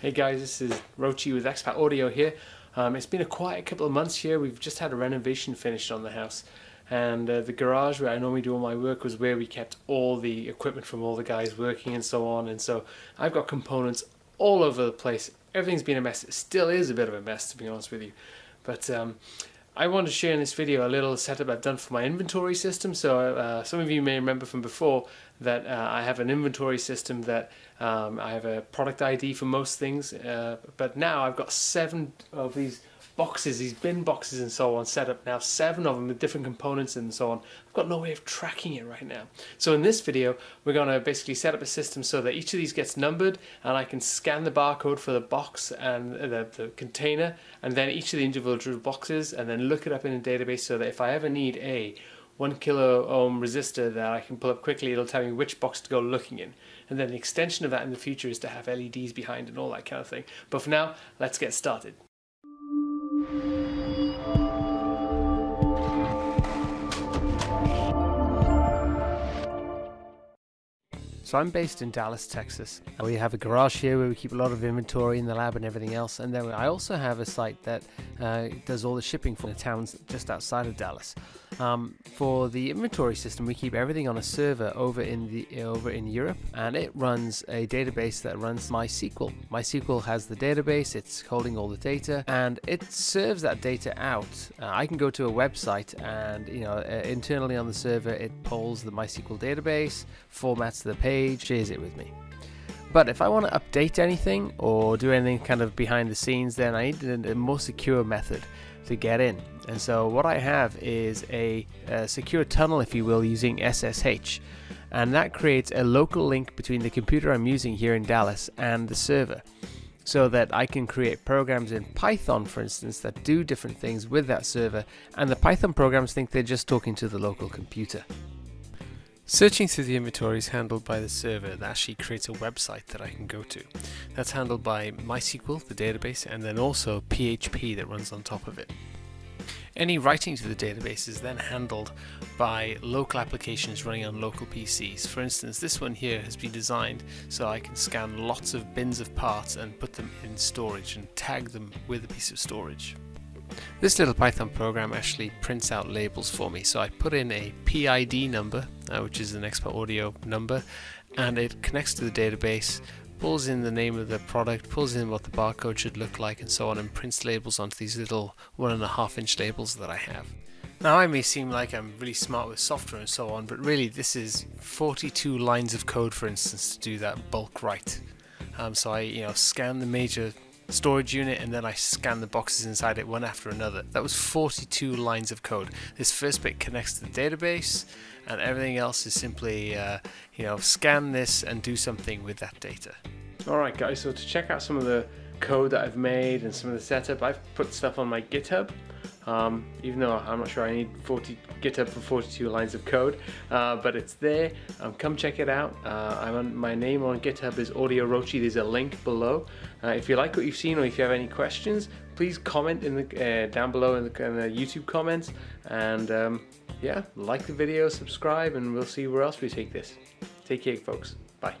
Hey guys, this is Rochi with Expat Audio here. Um, it's been a quiet couple of months here. We've just had a renovation finished on the house and uh, the garage where I normally do all my work was where we kept all the equipment from all the guys working and so on and so I've got components all over the place. Everything's been a mess. It still is a bit of a mess to be honest with you. But um, I want to share in this video a little setup I've done for my inventory system. So uh, some of you may remember from before that uh, I have an inventory system that um, I have a product ID for most things, uh, but now I've got seven of these boxes, these bin boxes and so on set up now, seven of them with different components and so on. I've got no way of tracking it right now. So in this video, we're going to basically set up a system so that each of these gets numbered and I can scan the barcode for the box and the, the container and then each of the individual boxes and then look it up in a database so that if I ever need a one kilo ohm resistor that I can pull up quickly, it'll tell me which box to go looking in. And then the extension of that in the future is to have LEDs behind and all that kind of thing. But for now, let's get started. So I'm based in Dallas, Texas. We have a garage here where we keep a lot of inventory in the lab and everything else. And then I also have a site that uh, does all the shipping for the towns just outside of Dallas. Um, for the inventory system, we keep everything on a server over in the over in Europe, and it runs a database that runs MySQL. MySQL has the database; it's holding all the data, and it serves that data out. Uh, I can go to a website, and you know, uh, internally on the server, it pulls the MySQL database, formats the page, shares it with me. But if I want to update anything or do anything kind of behind the scenes, then I need a more secure method to get in. And so what I have is a, a, secure tunnel, if you will, using SSH. And that creates a local link between the computer I'm using here in Dallas and the server. So that I can create programs in Python, for instance, that do different things with that server. And the Python programs think they're just talking to the local computer. Searching through the inventory is handled by the server that actually creates a website that I can go to. That's handled by MySQL, the database, and then also PHP that runs on top of it. Any writing to the database is then handled by local applications running on local PCs. For instance, this one here has been designed so I can scan lots of bins of parts and put them in storage and tag them with a piece of storage. This little Python program actually prints out labels for me. So I put in a PID number, uh, which is an Expat Audio number, and it connects to the database, pulls in the name of the product, pulls in what the barcode should look like, and so on, and prints labels onto these little one and a half inch labels that I have. Now I may seem like I'm really smart with software and so on, but really this is 42 lines of code, for instance, to do that bulk write. Um, so I, you know, scan the major storage unit and then I scan the boxes inside it one after another. That was 42 lines of code. This first bit connects to the database and everything else is simply, uh, you know, scan this and do something with that data. Alright guys, so to check out some of the code that I've made and some of the setup, I've put stuff on my GitHub um, even though I'm not sure I need 40 GitHub for 42 lines of code, uh, but it's there. Um, come check it out. Uh, on, my name on GitHub is Audio Rochi. There's a link below. Uh, if you like what you've seen or if you have any questions, please comment in the uh, down below in the, in the, YouTube comments. And um, yeah, like the video, subscribe, and we'll see where else we take this. Take care, folks. Bye.